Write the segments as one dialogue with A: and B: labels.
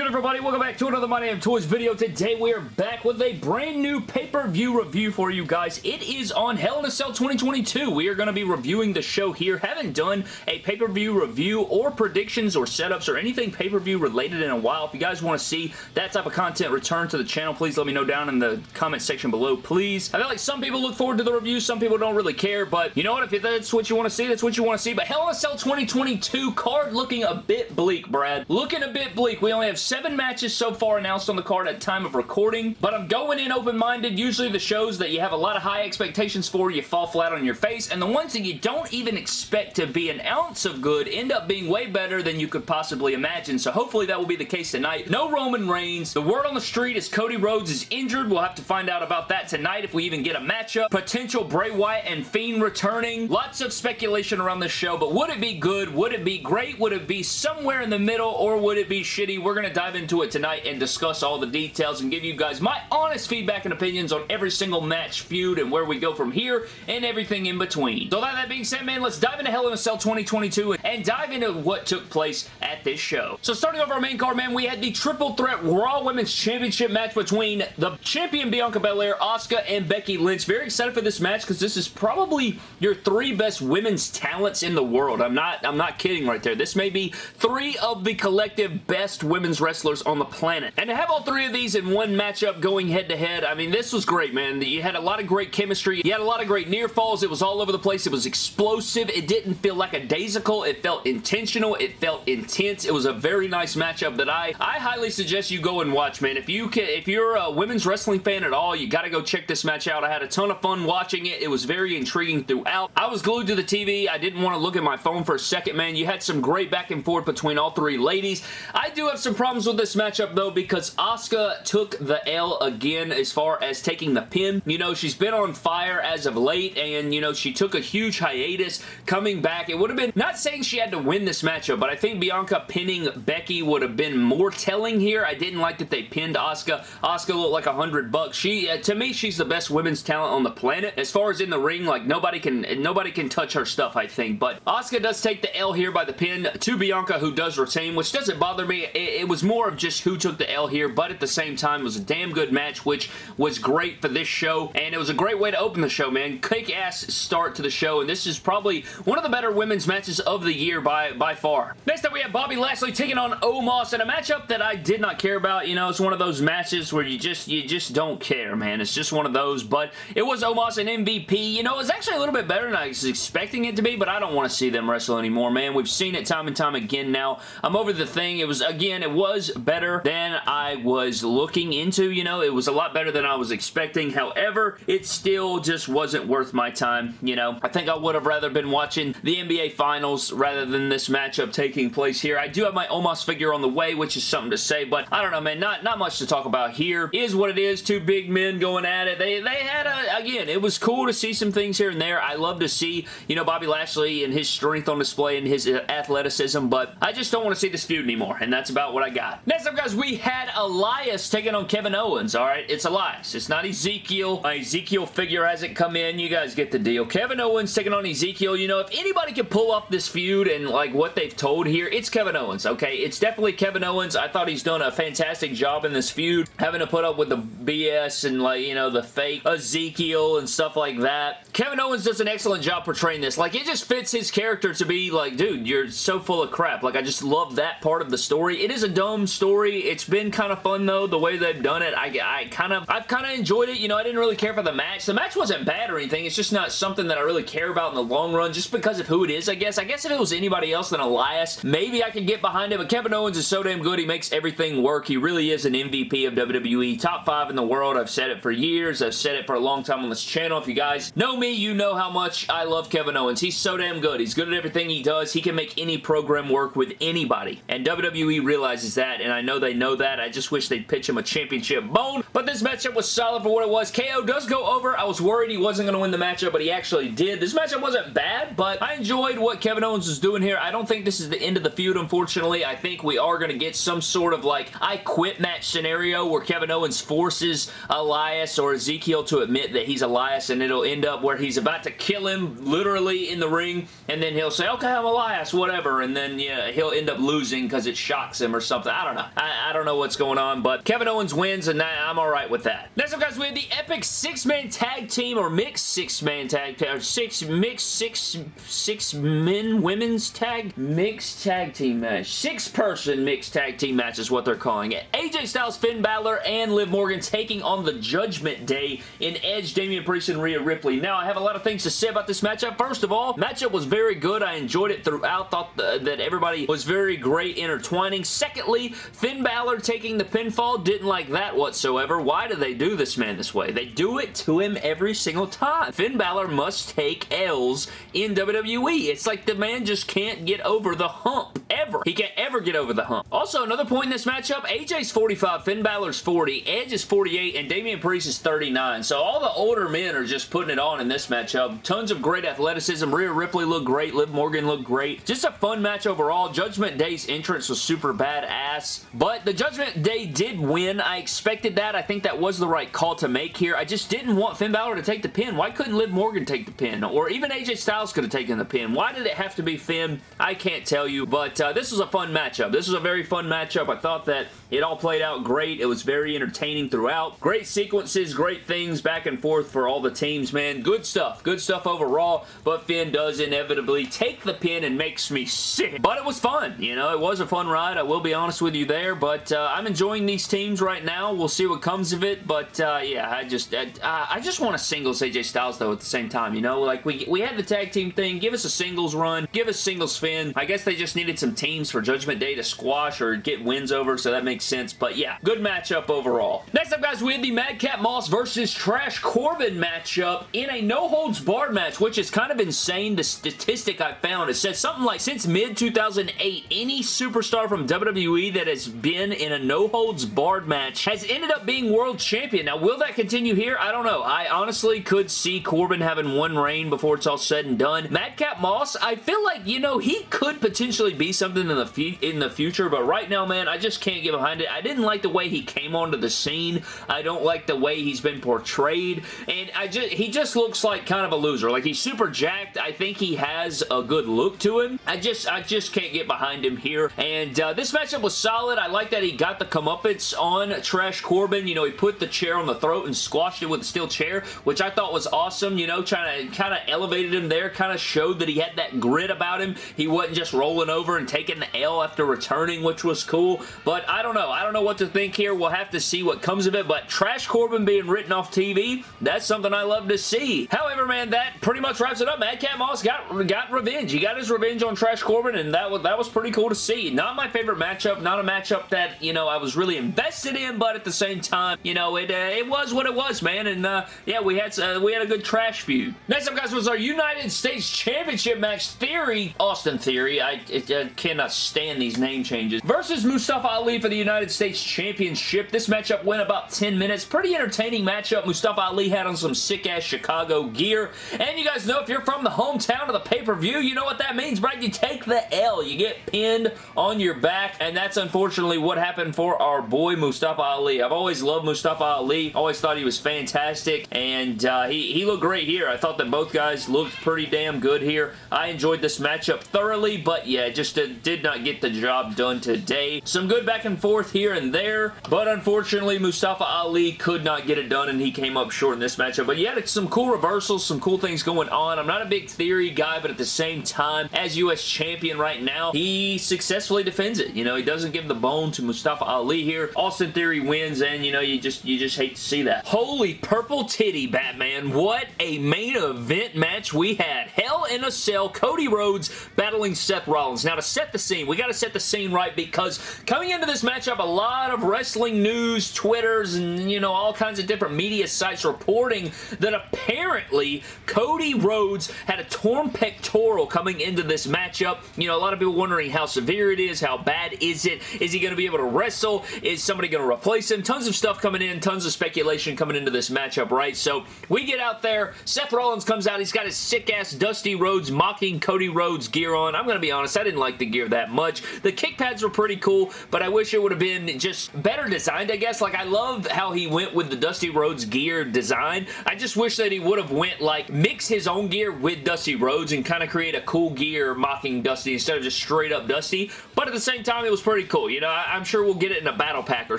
A: good, everybody? Welcome back to another My Damn Toys video. Today, we are back with a brand new pay-per-view review for you guys. It is on Hell in a Cell 2022. We are going to be reviewing the show here. Haven't done a pay-per-view review or predictions or setups or anything pay-per-view related in a while. If you guys want to see that type of content return to the channel, please let me know down in the comment section below, please. I feel like some people look forward to the review, some people don't really care, but you know what? If that's what you want to see, that's what you want to see. But Hell in a Cell 2022 card looking a bit bleak, Brad. Looking a bit bleak. We only have seven matches so far announced on the card at time of recording, but I'm going in open-minded. Usually the shows that you have a lot of high expectations for, you fall flat on your face, and the ones that you don't even expect to be an ounce of good end up being way better than you could possibly imagine, so hopefully that will be the case tonight. No Roman Reigns. The word on the street is Cody Rhodes is injured. We'll have to find out about that tonight if we even get a matchup. Potential Bray Wyatt and Fiend returning. Lots of speculation around this show, but would it be good? Would it be great? Would it be somewhere in the middle, or would it be shitty? We're going to dive into it tonight and discuss all the details and give you guys my honest feedback and opinions on every single match, feud, and where we go from here and everything in between. So that, that being said, man, let's dive into Hell in a Cell 2022 and dive into what took place at this show. So starting off our main card, man, we had the Triple Threat Raw Women's Championship match between the champion Bianca Belair, Asuka, and Becky Lynch. Very excited for this match because this is probably your three best women's talents in the world. I'm not, I'm not kidding right there. This may be three of the collective best women's wrestlers on the planet. And to have all three of these in one matchup going head-to-head, -head, I mean, this was great, man. You had a lot of great chemistry. You had a lot of great near falls. It was all over the place. It was explosive. It didn't feel like a daisical. It felt intentional. It felt intense. It was a very nice matchup that I, I highly suggest you go and watch, man. If you can, if you're a women's wrestling fan at all, you got to go check this match out. I had a ton of fun watching it. It was very intriguing throughout. I was glued to the TV. I didn't want to look at my phone for a second, man. You had some great back and forth between all three ladies. I do have some problems with this matchup, though, because Asuka took the L again as far as taking the pin. You know, she's been on fire as of late, and, you know, she took a huge hiatus coming back. It would have been, not saying she had to win this matchup, but I think Bianca pinning Becky would have been more telling here. I didn't like that they pinned Asuka. Asuka looked like a hundred bucks. She, uh, to me, she's the best women's talent on the planet. As far as in the ring, like, nobody can, nobody can touch her stuff, I think, but Asuka does take the L here by the pin to Bianca, who does retain, which doesn't bother me. It, it was more of just who took the L here, but at the same time, it was a damn good match, which was great for this show, and it was a great way to open the show, man. Kick-ass start to the show, and this is probably one of the better women's matches of the year by, by far. Next up, we have Bobby Lashley taking on Omos in a matchup that I did not care about. You know, it's one of those matches where you just, you just don't care, man. It's just one of those, but it was Omos and MVP. You know, it was actually a little bit better than I was expecting it to be, but I don't want to see them wrestle anymore, man. We've seen it time and time again now. I'm over the thing. It was, again, it was better than I was looking into, you know. It was a lot better than I was expecting. However, it still just wasn't worth my time, you know. I think I would have rather been watching the NBA Finals rather than this matchup taking place here. I do have my Omos figure on the way, which is something to say, but I don't know, man. Not, not much to talk about here. Is what it is. Two big men going at it. They, they had a, again, it was cool to see some things here and there. I love to see, you know, Bobby Lashley and his strength on display and his uh, athleticism, but I just don't want to see this feud anymore, and that's about what I got. Next up, guys, we had Elias taking on Kevin Owens, all right? It's Elias. It's not Ezekiel. My Ezekiel figure hasn't come in. You guys get the deal. Kevin Owens taking on Ezekiel. You know, if anybody can pull off this feud and, like, what they've told here, it's Kevin Owens, okay? It's definitely Kevin Owens. I thought he's done a fantastic job in this feud, having to put up with the BS and, like, you know, the fake Ezekiel and stuff like that. Kevin Owens does an excellent job portraying this. Like, it just fits his character to be like, dude, you're so full of crap. Like, I just love that part of the story. It is a dumb story. It's been kind of fun, though, the way they've done it. I, I kind of, I've kind of enjoyed it. You know, I didn't really care for the match. The match wasn't bad or anything. It's just not something that I really care about in the long run, just because of who it is, I guess. I guess if it was anybody else than Elias, maybe I could get behind it, but Kevin Owens is so damn good. He makes everything work. He really is an MVP of WWE. Top five in the world. I've said it for years. I've said it for a long time on this channel. If you guys know me, you know how much I love Kevin Owens. He's so damn good. He's good at everything he does. He can make any program work with anybody, and WWE realizes that, and I know they know that. I just wish they'd pitch him a championship bone, but this matchup was solid for what it was. KO does go over. I was worried he wasn't going to win the matchup, but he actually did. This matchup wasn't bad, but I enjoyed what Kevin Owens was doing here. I don't think this is the end of the feud, unfortunately. I think we are going to get some sort of like I quit match scenario where Kevin Owens forces Elias or Ezekiel to admit that he's Elias and it'll end up where he's about to kill him literally in the ring and then he'll say, okay, I'm Elias, whatever, and then yeah, he'll end up losing because it shocks him or something. I don't know. I, I don't know what's going on, but Kevin Owens wins, and I'm alright with that. Next up, guys, we have the Epic six-man tag team, or mixed six-man tag, or six, mixed six, six men, women's tag, mixed tag team match. Six-person mixed tag team match is what they're calling it. AJ Styles, Finn Balor, and Liv Morgan taking on the Judgment Day in Edge, Damian Priest, and Rhea Ripley. Now, I have a lot of things to say about this matchup. First of all, matchup was very good. I enjoyed it throughout. Thought that everybody was very great intertwining. Secondly, Finn Balor taking the pinfall. Didn't like that whatsoever. Why do they do this man this way? They do it to him every single time. Finn Balor must take L's in WWE. It's like the man just can't get over the hump. Ever. He can't ever get over the hump. Also, another point in this matchup, AJ's 45, Finn Balor's 40, Edge is 48, and Damian Priest is 39. So all the older men are just putting it on in this matchup. Tons of great athleticism. Rhea Ripley looked great. Liv Morgan looked great. Just a fun match overall. Judgment Day's entrance was super badass, but the Judgment Day did win. I expected that. I think that was the right call to make here. I just didn't want Finn Balor to take the pin. Why couldn't Liv Morgan take the pin? Or even AJ Styles could have taken the pin. Why did it have to be Finn? I can't tell you, but uh, this was a fun matchup. This was a very fun matchup. I thought that it all played out great. It was very entertaining throughout. Great sequences, great things back and forth for all the teams, man. Good stuff. Good stuff overall, but Finn does inevitably take the pin and makes me sick. But it was fun. You know, it was a fun ride. I will be honest with you there, but uh, I'm enjoying these teams right now. We'll see what comes of it, but uh, yeah, I just I, I just want a singles AJ Styles, though, at the same time, you know? Like, we, we had the tag team thing. Give us a singles run. Give us singles Finn. I guess they just needed some teams for Judgment Day to squash or get wins over, so that makes sense, but yeah, good matchup overall. Next up, guys, we have the Madcap Moss versus Trash Corbin matchup in a no-holds-barred match, which is kind of insane. The statistic I found, it says something like, since mid-2008, any superstar from WWE that has been in a no-holds-barred match has ended up being world champion. Now, will that continue here? I don't know. I honestly could see Corbin having one reign before it's all said and done. Madcap Moss, I feel like, you know, he could potentially be something in the, in the future, but right now, man, I just can't give get behind it. I didn't like the way he came onto the scene. I don't like the way he's been portrayed, and I just he just looks like kind of a loser. Like, he's super jacked. I think he has a good look to him. I just, I just can't get behind him here, and uh, this matchup was solid. I like that he got the comeuppance on Trash Corbin. You know, he put the chair on the throat and squashed it with a steel chair, which I thought was awesome, you know, trying to kind of elevated him there, kind of showed that he had that grit about him. He wasn't just rolling over and taking the L after returning, which was cool, but I don't know. I don't know what to think here. We'll have to see what comes of it, but Trash Corbin being written off TV, that's something I love to see. However, man, that pretty much wraps it up. Madcap Moss got, got revenge. He got his revenge on Trash Corbin, and that was, that was pretty cool to see. Not my favorite matchup, not a matchup that, you know, I was really invested in, but at the same time, you know, it, uh, it was what it was, man, and uh, yeah, we had, uh, we had a good trash feud. Next up, guys, was our United States Championship match, Theory, Austin Theory, I, I cannot stand these name changes, versus Mustafa Ali for the United States Championship. This matchup went about 10 minutes. Pretty entertaining matchup. Mustafa Ali had on some sick-ass Chicago gear, and you guys know if you're from the hometown of the pay-per-view, you know what that means, right? You take the L. You get pinned on your back, and that's unfortunately what happened for our boy Mustafa Ali. I've always loved Mustafa Ali. Always thought he was fantastic, and uh, he, he looked great here. I thought that both guys looked pretty damn good here. I enjoyed this matchup thoroughly, but yeah, just did not get the job done today. Some good back and forth here and there, but unfortunately, Mustafa Ali could not get it done, and he came up short in this matchup. But he had some cool reversals, some cool things going on. I'm not a big theory guy, but at the same time, as U.S. champion right now, he successfully defends it. You know, he doesn't give the bone to Mustafa Ali here. Austin Theory wins, and you know, you just you just hate to see that. Holy purple titty, Batman. What a main event match we had. Hell in a Cell, Cody Rhodes battling Seth Rollins. Now, to set the scene, we got to set the scene right because coming into this matchup, a lot of wrestling news, Twitters, and, you know, all kinds of different media sites reporting that apparently Cody Rhodes had a torn pectoral coming into this matchup. You know, a lot of people wondering how severe it is, how bad is it, is he going to be able to wrestle, is somebody going to replace him, tons of stuff coming in, tons of speculation coming into this matchup, right? So, we get out there, Seth Rollins comes out, he's got his sick-ass Dusty Rhodes mocking Cody Rhodes gear on. I'm going to be honest, I didn't like the gear that much. The kick pads were pretty cool, but I wish it would have been just better designed, I guess. Like, I love how he went with the Dusty Rhodes gear design. I just wish that he would have went, like, mix his own gear with Dusty Rhodes and kind of create a cool gear mocking Dusty instead of just straight up Dusty. But at the same time, it was pretty cool. You know, I am sure we'll get it in a battle pack or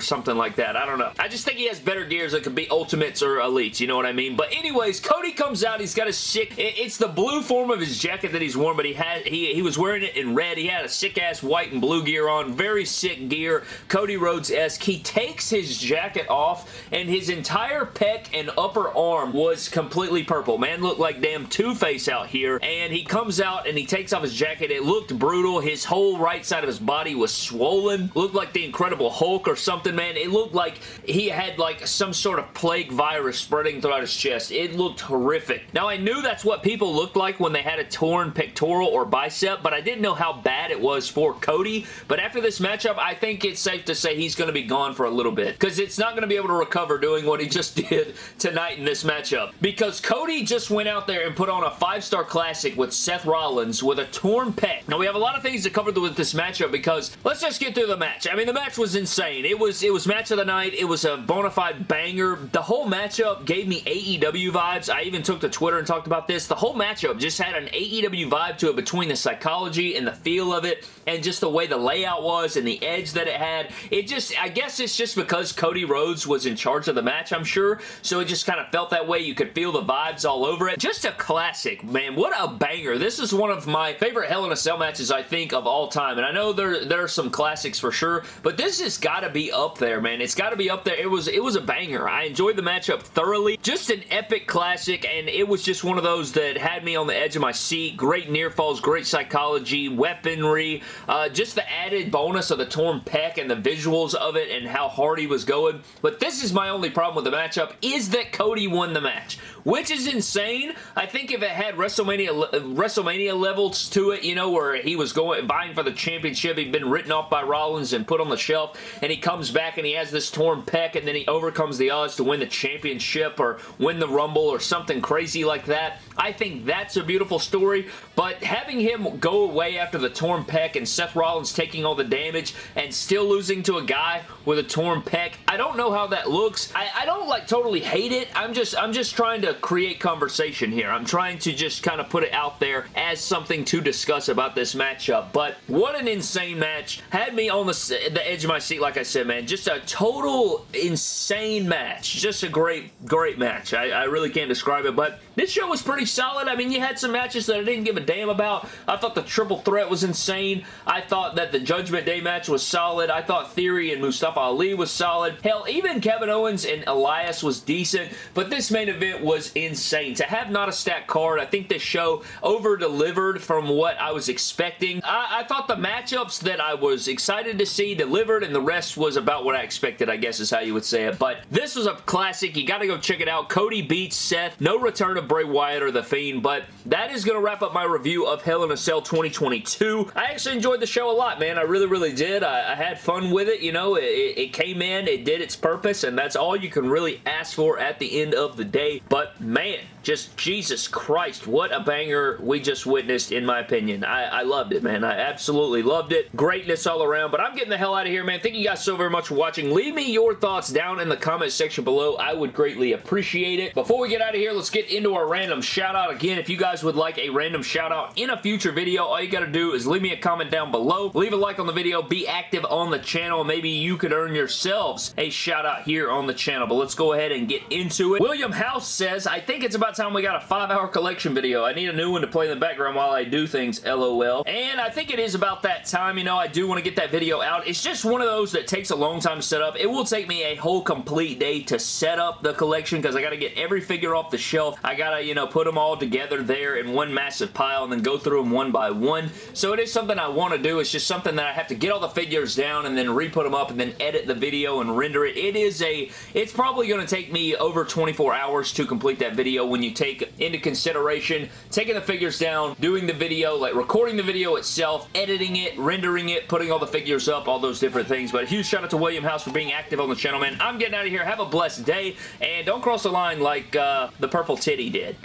A: something like that. I don't know. I just think he has better gears that could be Ultimates or Elites. You know what I mean? But anyways, Cody comes out. He's got a sick... It's the blue form of his jacket that he's worn, but he had he, he was wearing it in red. He had a sick-ass white and blue gear on. Very sick gear. Cody Rhodes-esque. He takes his jacket off, and his entire pec and upper arm was completely purple. Man looked like damn Two-Face out here, and he comes out and he takes off his jacket. It looked brutal. His whole right side of his body was swollen. Looked like the Incredible Hulk or something, man. It looked like he had like some sort of plague virus spreading throughout his chest. It looked horrific. Now, I knew that's what people looked like when they had a torn pectoral or bicep, but I didn't know how bad it was for Cody. But after this matchup, I think it's safe to say he's going to be gone for a little bit because it's not going to be able to recover doing what he just did tonight in this matchup. Because Cody just went out there and put on a five-star classic with Seth Rollins with a torn pec. Now, we have a lot of things to cover with this matchup because let's just get through the match. I mean, the match was insane. It was, it was match of the night. It was a bona fide banger. The whole matchup gave me AEW vibes. I even took to Twitter and talked about this. The whole matchup just had an AEW vibe to it between the psychology and the feel of it and just the way the layout was and the edge that it had. It just, I guess it's just because Cody Rhodes was in charge of the match, I'm sure, so it just kind of felt that way. You could feel the vibes all over it. Just a classic, man. What a banger. This is one of my favorite Hell in a Cell matches, I think, of all time, and I know there, there are some classics for sure, but this has got to be up there, man. It's got to be up there. It was, it was a banger. I enjoyed the matchup thoroughly. Just an epic classic, and it was just one of those that had me on the edge of my seat. Great near falls, great psychology, weaponry, uh, just the added bonus of the torn pec and the visuals of it and how hard he was going. But this is my only problem with the matchup is that Cody won the match, which is insane. I think if it had WrestleMania WrestleMania levels to it, you know, where he was going vying for the championship, he'd been written off by Rollins and put on the shelf, and he comes back and he has this torn pec, and then he overcomes the odds to win the championship or win the Rumble or something crazy like that. I think that's a beautiful story, but having him go away after the torn pec and Seth Rollins taking all the damage and still losing to a guy with a torn pec, I don't know how that looks. I, I don't like totally hate it. I'm just I'm just trying to create conversation here. I'm trying to just kind of put it out there as something to discuss about this matchup, but what an insane match. Had me on the, the edge of my seat, like I said, man. Just a total insane match. Just a great, great match. I, I really can't describe it, but this show was pretty solid. I mean, you had some matches that I didn't give a damn about. I thought the triple threat was insane. I thought that the Judgment Day match was solid. I thought Theory and Mustafa Ali was solid. Hell, even Kevin Owens and Elias was decent, but this main event was insane. To have not a stacked card, I think this show over-delivered from what I was expecting. I, I thought the matchups that I was excited to see delivered, and the rest was about what I expected, I guess is how you would say it. But this was a classic. You got to go check it out. Cody beats Seth. No return of Bray Wyatt or The Fiend, but that is going to wrap up my review of Hell in a Cell 2022. I actually enjoyed the show a lot, man. I really, really did. I, I had fun with it, you know. It, it came in, it did its purpose, and that's all you can really ask for at the end of the day. But, man, just Jesus Christ, what a banger we just witnessed, in my opinion. I, I loved it, man. I absolutely loved it. Greatness all around, but I'm getting the hell out of here, man. Thank you guys so very much for watching. Leave me your thoughts down in the comment section below. I would greatly appreciate it. Before we get out of here, let's get into our random shout out. Again, if you guys would like a random shout out in a future video, all you got to do is leave me a comment down below. Leave a like on the video. Be active on the channel. Maybe you could earn yourselves a shout out here on the channel, but let's go ahead and get into it. William House says, I think it's about time we got a five-hour collection video. I need a new one to play in the background while I do things, lol. And I think it is about that time. You know, I do want to get that video out. It's just one of those that takes a long time to set up. It will take me a whole complete day to set up the collection because I got to get every figure off the shelf. I got to, you know, put them all together there in one massive pile and then go through them one by one. So it is something I want to do. It's just something that I have to get all the figures down and then re-put them up and then edit the video and render it. It is a, it's probably going to take me over 24 hours to complete that video when you take into consideration taking the figures down, doing the video, like recording the video itself, editing it, rendering it, putting all the figures up, all those different things. But a huge shout out to William House for being active on the channel, man. I'm getting out of here. Have a blessed day, and don't cross the line like uh, the purple titty did.